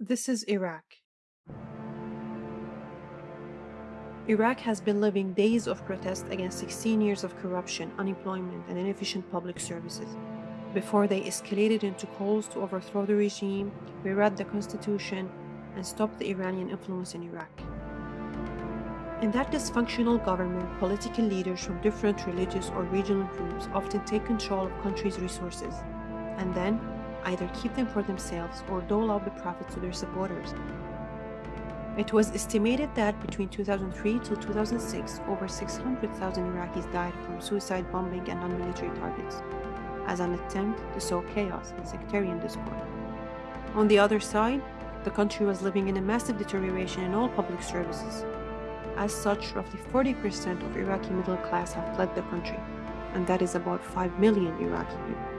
This is Iraq. Iraq has been living days of protest against 16 years of corruption, unemployment, and inefficient public services. Before they escalated into calls to overthrow the regime, rewrite the constitution, and stop the Iranian influence in Iraq. In that dysfunctional government, political leaders from different religious or regional groups often take control of countries' resources, and then either keep them for themselves or dole out the profits to their supporters. It was estimated that between 2003 to 2006, over 600,000 Iraqis died from suicide bombing and non-military targets, as an attempt to sow chaos and sectarian discord. On the other side, the country was living in a massive deterioration in all public services, as such, roughly 40% of Iraqi middle class have fled the country, and that is about 5 million Iraqi people.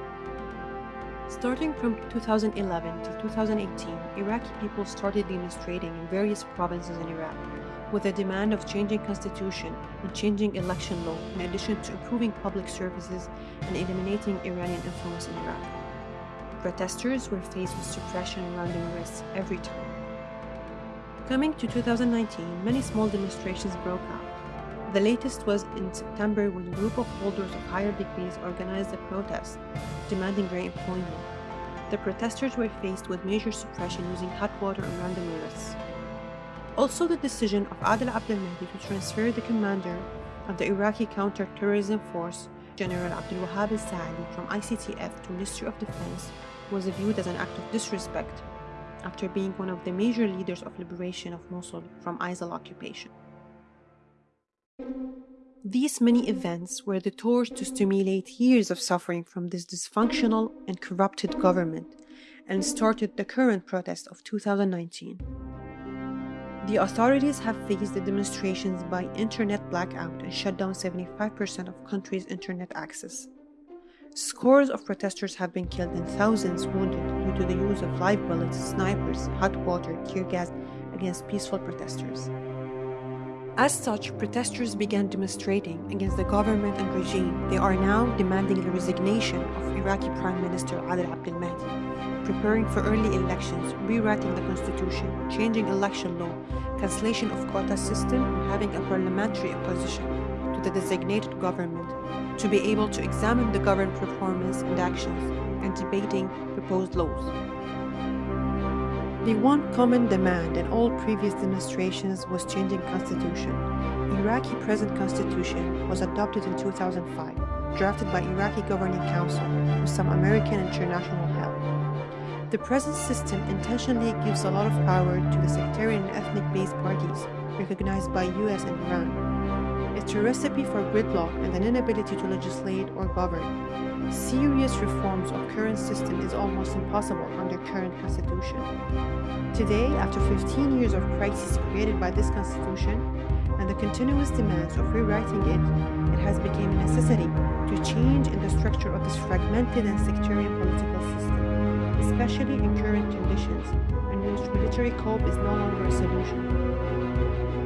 Starting from 2011 to 2018, Iraqi people started demonstrating in various provinces in Iraq with a demand of changing constitution and changing election law in addition to improving public services and eliminating Iranian influence in Iraq. Protesters were faced with suppression and random arrests every time. Coming to 2019, many small demonstrations broke out. The latest was in September when a group of holders of higher degrees organized a protest demanding their employment. The protesters were faced with major suppression using hot water and random arrests. Also, the decision of Adel Abdel Mahdi to transfer the commander of the Iraqi counter-terrorism force, General Abdul Wahab al-Saadi, from ICTF to Ministry of Defense was viewed as an act of disrespect after being one of the major leaders of liberation of Mosul from ISIL occupation. These many events were the torch to stimulate years of suffering from this dysfunctional and corrupted government and started the current protest of 2019. The authorities have faced the demonstrations by internet blackout and shut down 75% of country's internet access. Scores of protesters have been killed and thousands wounded due to the use of live bullets, snipers, hot water, tear gas against peaceful protesters. As such, protesters began demonstrating against the government and regime. They are now demanding the resignation of Iraqi Prime Minister Adel Abdel Mahdi, preparing for early elections, rewriting the constitution, changing election law, cancellation of quota system, and having a parliamentary opposition to the designated government to be able to examine the government performance and actions and debating proposed laws. The one common demand in all previous demonstrations was changing constitution. Iraqi present constitution was adopted in 2005, drafted by Iraqi Governing Council with some American international help. The present system intentionally gives a lot of power to the sectarian and ethnic-based parties recognized by US and Iran it's a recipe for gridlock and an inability to legislate or govern. Serious reforms of current system is almost impossible under current constitution. Today, after 15 years of crisis created by this constitution and the continuous demands of rewriting it, it has become a necessity to change in the structure of this fragmented and sectarian political system, especially in current conditions in which military cope is no longer a solution.